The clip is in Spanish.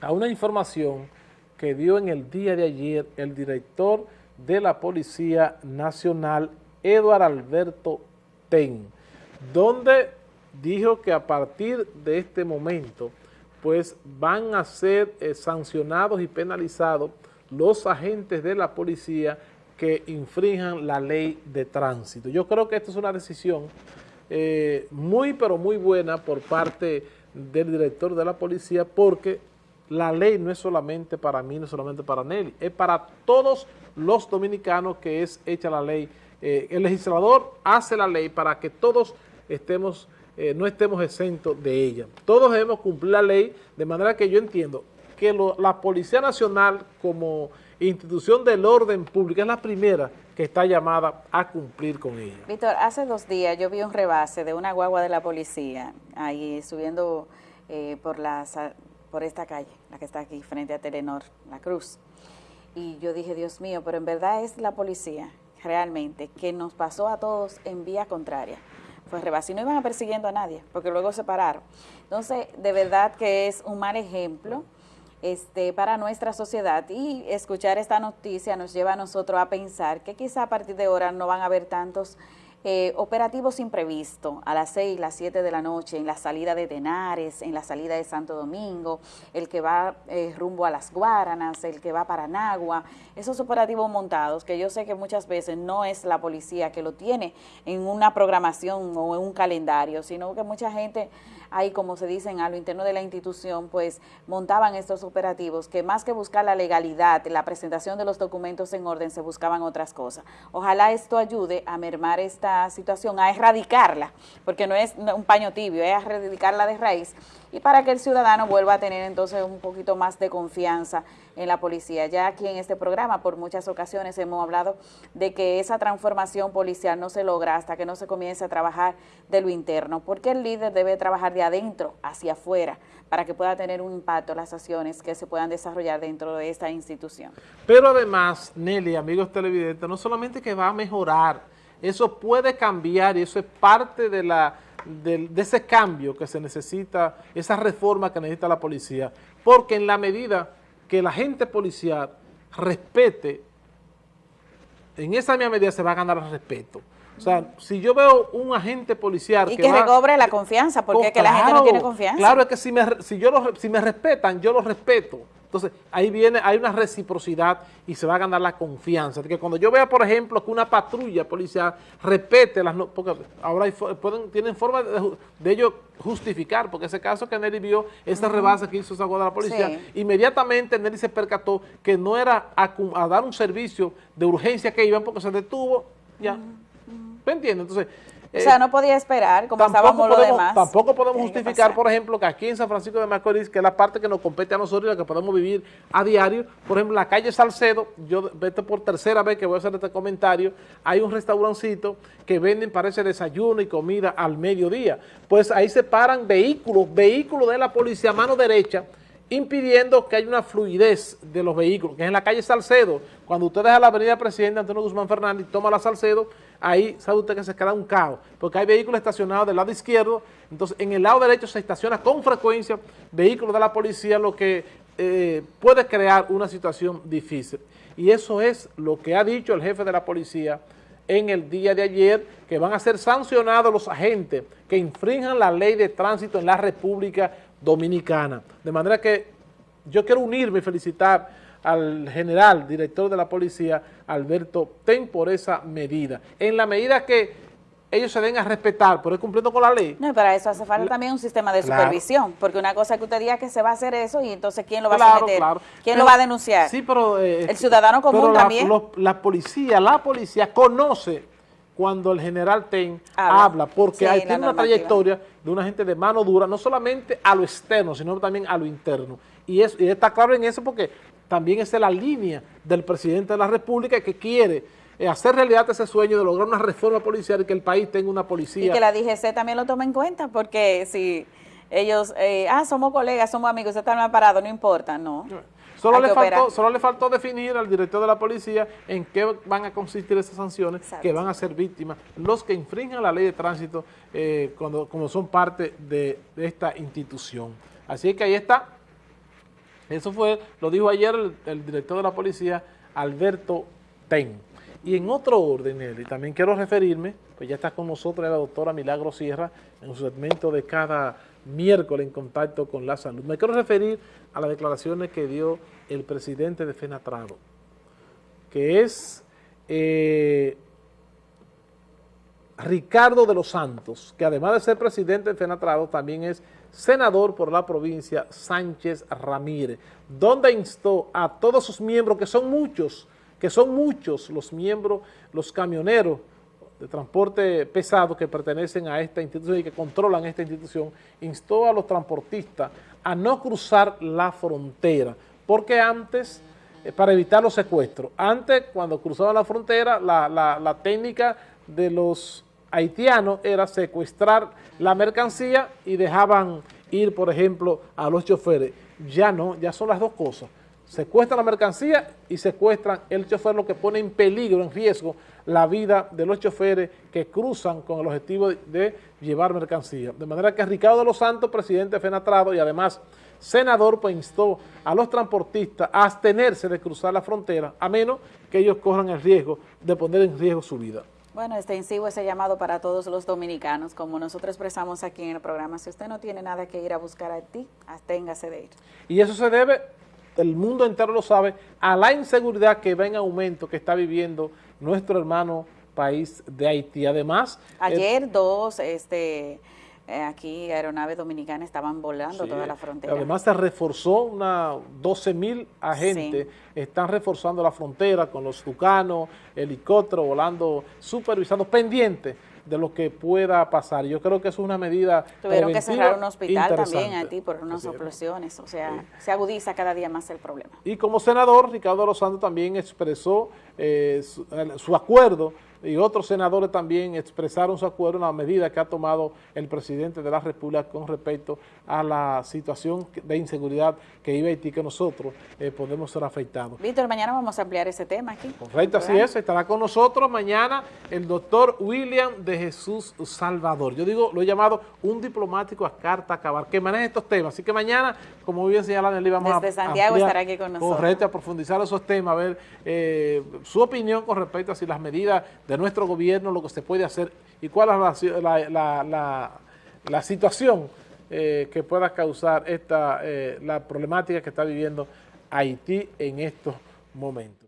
a una información que dio en el día de ayer el director de la Policía Nacional, Eduardo Alberto Ten, donde dijo que a partir de este momento pues van a ser eh, sancionados y penalizados los agentes de la policía que infrinjan la ley de tránsito. Yo creo que esta es una decisión eh, muy pero muy buena por parte del director de la policía porque la ley no es solamente para mí, no es solamente para Nelly, es para todos los dominicanos que es hecha la ley. Eh, el legislador hace la ley para que todos estemos, eh, no estemos exentos de ella. Todos debemos cumplir la ley, de manera que yo entiendo que la Policía Nacional como institución del orden público es la primera que está llamada a cumplir con ella. Víctor, hace dos días yo vi un rebase de una guagua de la policía ahí subiendo eh, por las por esta calle, la que está aquí frente a Telenor, La Cruz. Y yo dije, Dios mío, pero en verdad es la policía, realmente, que nos pasó a todos en vía contraria. Fue rebase y no iban persiguiendo a nadie, porque luego se pararon. Entonces, de verdad que es un mal ejemplo este, para nuestra sociedad y escuchar esta noticia nos lleva a nosotros a pensar que quizá a partir de ahora no van a haber tantos eh, operativos imprevistos a las 6, las 7 de la noche, en la salida de Tenares, en la salida de Santo Domingo, el que va eh, rumbo a las Guaranas, el que va para Nagua, esos operativos montados que yo sé que muchas veces no es la policía que lo tiene en una programación o en un calendario, sino que mucha gente ahí, como se dicen, a lo interno de la institución, pues montaban estos operativos que más que buscar la legalidad, la presentación de los documentos en orden, se buscaban otras cosas. Ojalá esto ayude a mermar esta situación, a erradicarla, porque no es un paño tibio, es erradicarla de raíz y para que el ciudadano vuelva a tener entonces un poquito más de confianza en la policía. Ya aquí en este programa por muchas ocasiones hemos hablado de que esa transformación policial no se logra hasta que no se comience a trabajar de lo interno, porque el líder debe trabajar de adentro hacia afuera para que pueda tener un impacto las acciones que se puedan desarrollar dentro de esta institución. Pero además, Nelly, amigos televidentes, no solamente que va a mejorar, eso puede cambiar y eso es parte de la de, ese cambio que se necesita, esa reforma que necesita la policía, porque en la medida que la gente policial respete, en esa misma medida se va a ganar respeto. O sea, si yo veo un agente policial... Y que, recobre la confianza, porque es que la gente no tiene confianza. Claro, es que si me, si yo si me respetan, yo lo respeto. Entonces, ahí viene, hay una reciprocidad y se va a ganar la confianza. que cuando yo vea, por ejemplo, que una patrulla policial repete las... porque ahora pueden, tienen forma de, ello justificar, porque ese caso que Nelly vio, esa rebase que hizo esa de la policía, inmediatamente Nelly se percató que no era a, dar un servicio de urgencia que iban porque se detuvo, ya. ¿Me entiendes? Entonces o sea, no podía esperar como estábamos los demás. Tampoco podemos justificar, por ejemplo, que aquí en San Francisco de Macorís, que es la parte que nos compete a nosotros y la que podemos vivir a diario, por ejemplo, la calle Salcedo, yo vete por tercera vez que voy a hacer este comentario, hay un restaurancito que venden, parece, desayuno y comida al mediodía. Pues ahí se paran vehículos, vehículos de la policía a mano derecha, impidiendo que haya una fluidez de los vehículos, que es en la calle Salcedo, cuando usted deja la avenida Presidente Antonio Guzmán Fernández y toma la Salcedo, ahí sabe usted que se queda un caos, porque hay vehículos estacionados del lado izquierdo, entonces en el lado derecho se estaciona con frecuencia vehículos de la policía, lo que eh, puede crear una situación difícil. Y eso es lo que ha dicho el jefe de la policía en el día de ayer, que van a ser sancionados los agentes que infrinjan la ley de tránsito en la República Dominicana. De manera que yo quiero unirme y felicitar al general, director de la policía, Alberto Ten, por esa medida. En la medida que ellos se den a respetar, por ir cumpliendo con la ley. No, y para eso hace falta también un sistema de supervisión, porque una cosa es que usted diga que se va a hacer eso y entonces ¿quién lo va a someter? ¿Quién lo va a denunciar? Sí, pero... Eh, el ciudadano común también. la policía, la policía conoce cuando el general Ten habla, porque hay, tiene una trayectoria de una gente de mano dura, no solamente a lo externo, sino también a lo interno. Y, es, y está claro en eso porque también es la línea del presidente de la República que quiere eh, hacer realidad ese sueño de lograr una reforma policial y que el país tenga una policía. Y que la DGC también lo tome en cuenta, porque si ellos, eh, ah, somos colegas, somos amigos, están mal parados, no importa, no. Solo le, faltó, solo le faltó definir al director de la policía en qué van a consistir esas sanciones que van a ser víctimas los que infringen la ley de tránsito eh, cuando, como son parte de esta institución. Así que ahí está Eso fue, lo dijo ayer el, director de la policía, Alberto Ten. Y en otro orden, Nelly, también quiero referirme, pues ya está con nosotros la doctora Milagro Sierra en su segmento de cada miércoles en contacto con la salud. Me quiero referir a las declaraciones que dio el presidente de FENATRADO, que es eh, Ricardo de los Santos, que además de ser presidente de FENATRADO, también es senador por la provincia Sánchez Ramírez, donde instó a todos sus miembros, que son muchos, que son muchos los miembros, los camioneros de transporte pesado que pertenecen a esta institución y que controlan esta institución, instó a los transportistas a no cruzar la frontera, porque antes, eh, para evitar los secuestros, antes cuando cruzaban la frontera, la, la técnica de los haitianos era secuestrar la mercancía y dejaban ir, por ejemplo, a los choferes. Ya no, ya son las dos cosas. Secuestran la mercancía y secuestran el chofer, lo que pone en peligro, en riesgo, la vida de los choferes que cruzan con el objetivo de llevar mercancía. De manera que Ricardo de los Santos, presidente de FENATRADO y además senador, pues instó a los transportistas a abstenerse de cruzar la frontera, a menos que ellos corran el riesgo de poner en riesgo su vida. Bueno, extensivo ese llamado para todos los dominicanos, como nosotros expresamos aquí en el programa, si usted no tiene nada que ir a buscar a ti, absténgase de ir. Y eso se debe, el mundo entero lo sabe, a la inseguridad que va en aumento que está viviendo nuestro hermano país de Haití. Además... Ayer dos, este eh, aquí aeronaves dominicanas estaban volando toda la frontera. Además se reforzó una 12 mil agentes, están reforzando la frontera con los tucanos, helicópteros volando, supervisando, pendientes de lo que pueda pasar. Yo creo que es una medida Tuvieron que cerrar un hospital también a ti por unas explosiones, o sea, se agudiza cada día más el problema. Y como senador, Ricardo Los Santos también expresó eh, su acuerdo y otros senadores también expresaron su acuerdo en la medida que ha tomado el presidente de la República con respecto a la situación de inseguridad que iba a Haití que nosotros eh, podemos ser afectados. Víctor, mañana vamos a ampliar ese tema aquí. Correcto, así es, estará con nosotros mañana el doctor William de Jesús Salvador. Yo digo, lo he llamado un diplomático a carta acabar, que maneja estos temas. Así que mañana, como bien señala Nelly, vamos Desde Santiago estará aquí con nosotros. Correcto, a profundizar esos temas, a ver eh, su opinión con respecto a si las medidas de nuestro gobierno, lo que se puede hacer y cuál es la, situación eh, que pueda causar esta, eh, la problemática que está viviendo Haití en estos momentos.